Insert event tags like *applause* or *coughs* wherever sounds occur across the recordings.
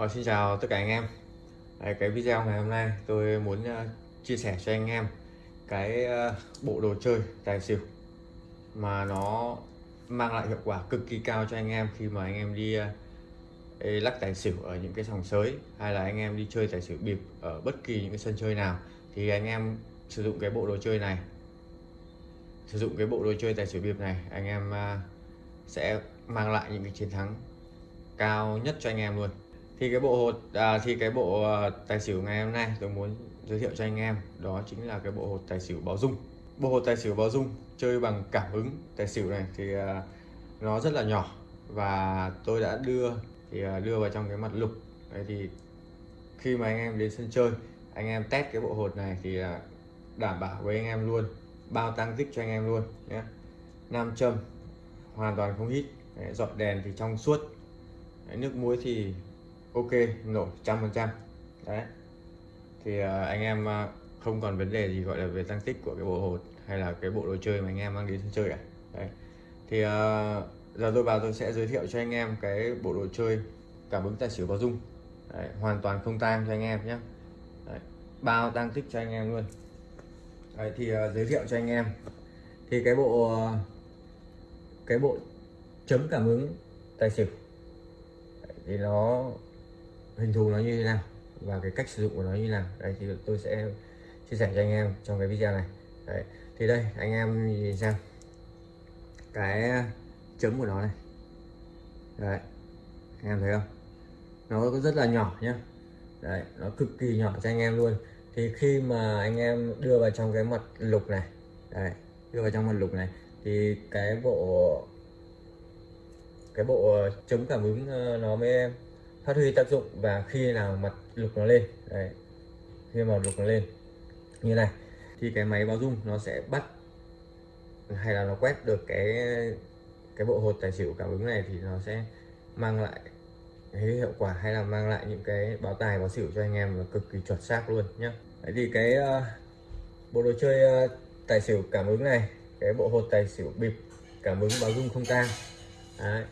Ờ, xin chào tất cả anh em. Đấy, cái video ngày hôm nay tôi muốn uh, chia sẻ cho anh em cái uh, bộ đồ chơi tài xỉu mà nó mang lại hiệu quả cực kỳ cao cho anh em khi mà anh em đi uh, lắc tài xỉu ở những cái sòng sới hay là anh em đi chơi tài xỉu bịp ở bất kỳ những cái sân chơi nào. Thì anh em sử dụng cái bộ đồ chơi này sử dụng cái bộ đồ chơi tài xỉu bịp này anh em uh, sẽ mang lại những cái chiến thắng cao nhất cho anh em luôn thì cái bộ hột à, thì cái bộ ờ, tài xỉu ngày hôm nay tôi muốn giới thiệu cho anh em đó chính là cái bộ hột tài xỉu báo dung. Bộ hột tài xỉu báo dung chơi bằng cảm ứng tài xỉu này thì à, nó rất là nhỏ và tôi đã đưa thì à, đưa vào trong cái mặt lục. Đấy thì khi mà anh em đến sân chơi anh em test cái bộ hột này thì à, đảm bảo với anh em luôn bao tăng tích cho anh em luôn nhé. Nam châm hoàn toàn không hít Đấy, dọn đèn thì trong suốt. Đấy, nước muối thì ok nổ trăm phần trăm. Đấy. Thì uh, anh em uh, không còn vấn đề gì gọi là về tăng tích của cái bộ hột hay là cái bộ đồ chơi mà anh em mang đến sân chơi cả. Đấy. Thì uh, giờ tôi vào tôi sẽ giới thiệu cho anh em cái bộ đồ chơi cảm ứng tài xỉu báo dung. Đấy, hoàn toàn không tang cho anh em nhé. Đấy, bao tăng tích cho anh em luôn. Đấy, thì uh, giới thiệu cho anh em. Thì cái bộ uh, cái bộ chấm cảm ứng tài xỉu. Thì nó hình thù nó như thế nào và cái cách sử dụng của nó như thế nào. Đây thì tôi sẽ chia sẻ cho anh em trong cái video này. Đấy. thì đây, anh em nhìn xem cái chấm của nó này. Đấy, anh em thấy không? Nó rất là nhỏ nhá. Đấy, nó cực kỳ nhỏ cho anh em luôn. Thì khi mà anh em đưa vào trong cái mặt lục này, đấy, đưa vào trong mặt lục này, thì cái bộ cái bộ chống cảm ứng ờ, nó mới phát huy tác dụng và khi nào mặt lục nó lên đấy khi mà lục nó lên như này thì cái máy báo dung nó sẽ bắt hay là nó quét được cái cái bộ hột tài xỉu cảm ứng này thì nó sẽ mang lại cái hiệu quả hay là mang lại những cái báo tài báo xỉu cho anh em là cực kỳ chuẩn xác luôn nhé Đấy thì cái uh, bộ đồ chơi uh, tài xỉu cảm ứng này cái bộ hột tài xỉu bịp cảm ứng báo dung không tang Đấy.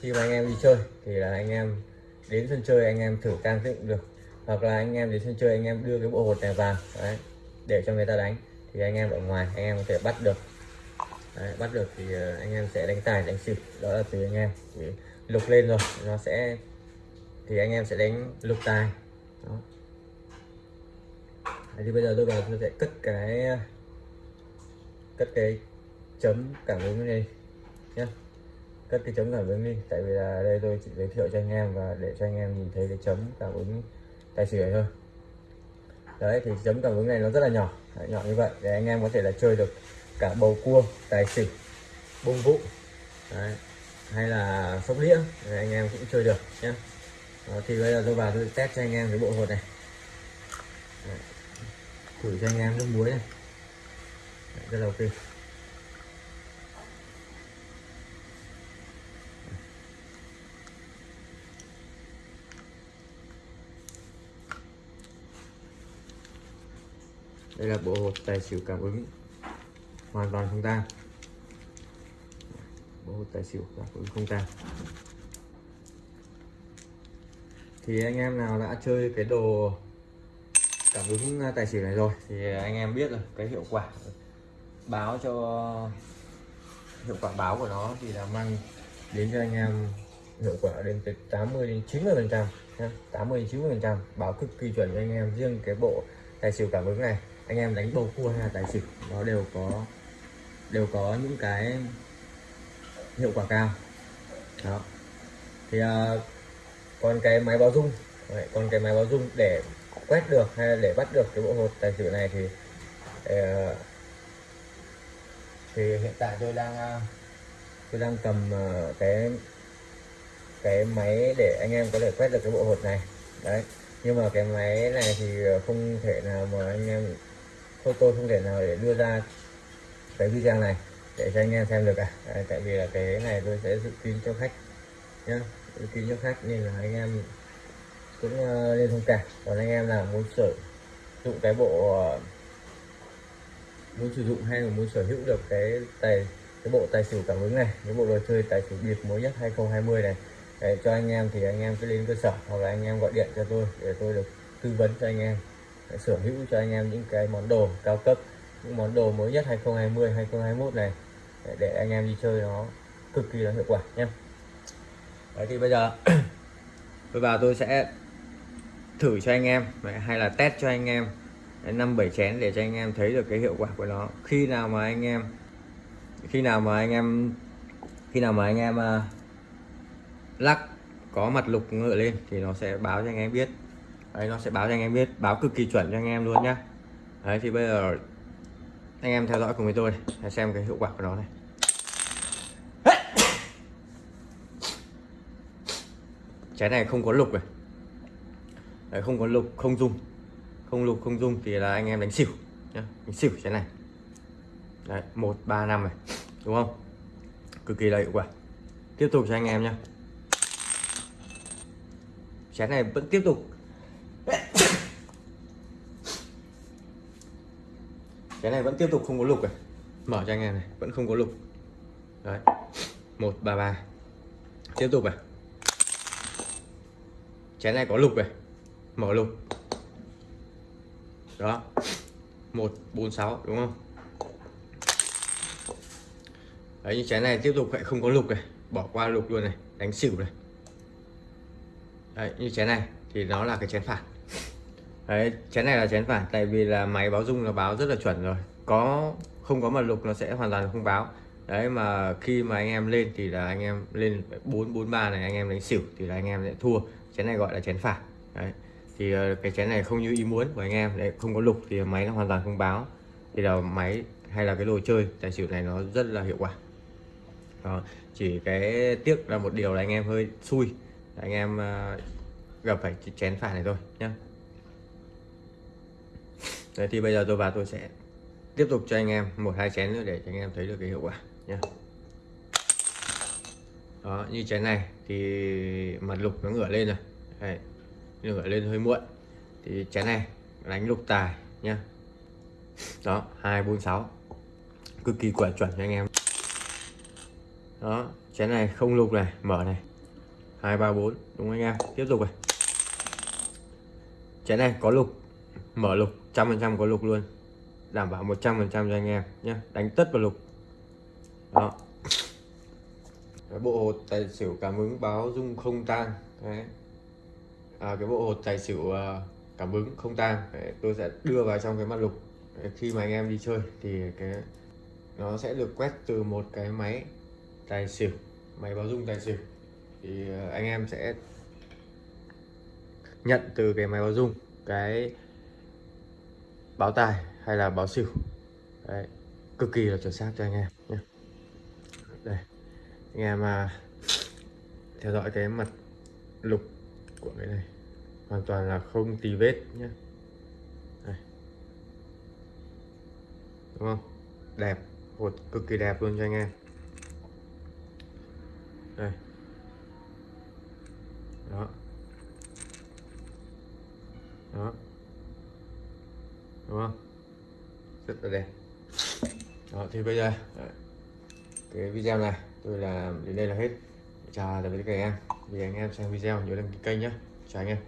khi mà anh em đi chơi thì là anh em đến sân chơi anh em thử can dựng được. Hoặc là anh em đến sân chơi anh em đưa cái bộ hột này vào đấy, để cho người ta đánh thì anh em ở ngoài anh em có thể bắt được. Đấy, bắt được thì ờ, anh em sẽ đánh tài đánh xịt đó là tùy anh em. Thì lục lên rồi nó sẽ thì anh em sẽ đánh lục tài. Đó. Đấy, thì bây giờ tôi vào tôi sẽ cất cái cất cái chấm cảm ứng này nhé cất cái chấm cảm ứng đi tại vì là đây tôi chỉ giới thiệu cho anh em và để cho anh em nhìn thấy cái chấm cảm ứng tài xỉu thôi. Đấy thì chấm cảm ứng này nó rất là nhỏ. Đấy, nhỏ như vậy để anh em có thể là chơi được cả bầu cua tài xỉu bông vũ đấy. hay là sóc đĩa để anh em cũng chơi được nhé thì bây giờ tôi vào tôi test cho anh em cái bộ hột này. Đấy. thử cho anh em nước muối này. Đấy, rất là ok. Đây là bộ hột tài xỉu cảm ứng. Hoàn toàn không tang. Bộ hột tài xỉu cảm ứng không tang. Thì anh em nào đã chơi cái đồ cảm ứng à, tài xỉu này rồi thì anh em biết rồi, cái hiệu quả báo cho, hiệu quả báo của nó thì là mang đến cho anh em hiệu quả đến từ 80 đến 90 phần trăm 80 đến 90 phần trăm báo cực kỳ chuẩn cho anh em riêng cái bộ tài xỉu cảm ứng này anh em đánh bầu cua hay là tài xỉu nó đều có đều có những cái hiệu quả cao. Đó. Thì à, còn cái máy báo dung Đấy, còn cái máy báo dung để quét được hay là để bắt được cái bộ hột tài xỉu này thì ờ, thì hiện tại tôi đang à, tôi đang cầm à, cái cái máy để anh em có thể quét được cái bộ hột này. Đấy. Nhưng mà cái máy này thì không thể nào mà anh em tôi tôi không thể nào để đưa ra cái video này để cho anh em xem được cả à. tại vì là cái này tôi sẽ dự kín cho khách nhá. Dự kín cho khách nên là anh em cũng uh, thông cảm còn anh em nào muốn sử dụng cái bộ uh, muốn sử dụng hay là muốn sở hữu được cái tài cái bộ tài xỉu cảm ứng này cái bộ đồ chơi tài xỉu biệt mới nhất 2020 này để cho anh em thì anh em cứ lên cơ sở hoặc là anh em gọi điện cho tôi để tôi được tư vấn cho anh em để sở hữu cho anh em những cái món đồ cao cấp những món đồ mới nhất 2020 2021 này để, để anh em đi chơi nó cực kỳ là hiệu quả nhé. Đấy thì bây giờ *clears throat* tôi vào tôi sẽ thử cho anh em hay là test cho anh em năm bảy chén để cho anh em thấy được cái hiệu quả của nó. Khi nào mà anh em khi nào mà anh em khi nào mà anh em uh, lắc có mặt lục ngựa lên thì nó sẽ báo cho anh em biết đấy nó sẽ báo cho anh em biết báo cực kỳ chuẩn cho anh em luôn nhá. Đấy thì bây giờ anh em theo dõi cùng với tôi để xem cái hiệu quả của nó này. *coughs* Trái này không có lục này. Đấy, không có lục không dung không lục không dung thì là anh em đánh xỉu nhá. Đánh xỉu trái này. Đấy một ba năm này đúng không? Cực kỳ là hiệu quả. Tiếp tục cho anh em nhé chén này vẫn tiếp tục cái này vẫn tiếp tục không có lục này mở cho anh em này. Vẫn không có lục. Đấy. Một ba ba. Tiếp tục này chén này có lục này mở lục. Đó. Một bốn sáu đúng không? Đấy như chén này tiếp tục lại không có lục này bỏ qua lục luôn này. Đánh xỉu này. Đấy như chén này thì nó là cái chén phản đấy chén này là chén phải, tại vì là máy báo dung nó báo rất là chuẩn rồi. Có không có mật lục nó sẽ hoàn toàn không báo. Đấy mà khi mà anh em lên thì là anh em lên bốn bốn ba này anh em đánh xỉu thì là anh em sẽ thua. Chén này gọi là chén phản đấy thì ờ, cái chén này không như ý muốn của anh em đấy không có lục thì máy nó hoàn toàn không báo. Thì là máy hay là cái đồ chơi tài xỉu này nó rất là hiệu quả. Đó. chỉ cái tiếc là một điều là anh em hơi xui. Anh em ờ, gặp phải chén phản này thôi nhá. Đấy thì bây giờ tôi vào tôi sẽ tiếp tục cho anh em một hai chén nữa để cho anh em thấy được cái hiệu quả nhé đó như chén này thì mặt lục nó ngửa lên rồi. Đấy, ngửa lên hơi muộn. Thì chén này đánh lục tài nhá. Đó hai bốn sáu. Cực kỳ quả chuẩn cho anh em. Đó chén này không lục này mở này. Hai ba bốn đúng anh em? Tiếp tục này. Chén này có lục mở lục trăm phần trăm có lục luôn. Đảm bảo 100 phần trăm cho anh em nhé. Đánh tất vào lục. Đó. Cái bộ hột tài xỉu cảm ứng báo dung không tang đấy. À, cái bộ hột tài xỉu à, cảm ứng không tang tôi sẽ đưa vào trong cái mặt lục. Đấy, khi mà anh em đi chơi thì cái nó sẽ được quét từ một cái máy tài xỉu máy báo dung tài xỉu. Thì à, anh em sẽ nhận từ cái máy báo dung. Cái báo tài hay là báo xỉu. Đấy, cực kỳ là chuẩn xác cho anh em nhé. Đây anh em à, theo dõi cái mặt lục của cái này. Hoàn toàn là không tì vết nhé. Đây. đúng không? Đẹp hột cực kỳ đẹp luôn cho anh em. Đây. Đó. Đó đúng không? Rất là đẹp. Đó, thì bây giờ cái video này, tôi làm đến đây là hết. Chào tạm biệt các anh em. Vì anh em xem video, nhớ đăng ký kênh nhé chào anh em.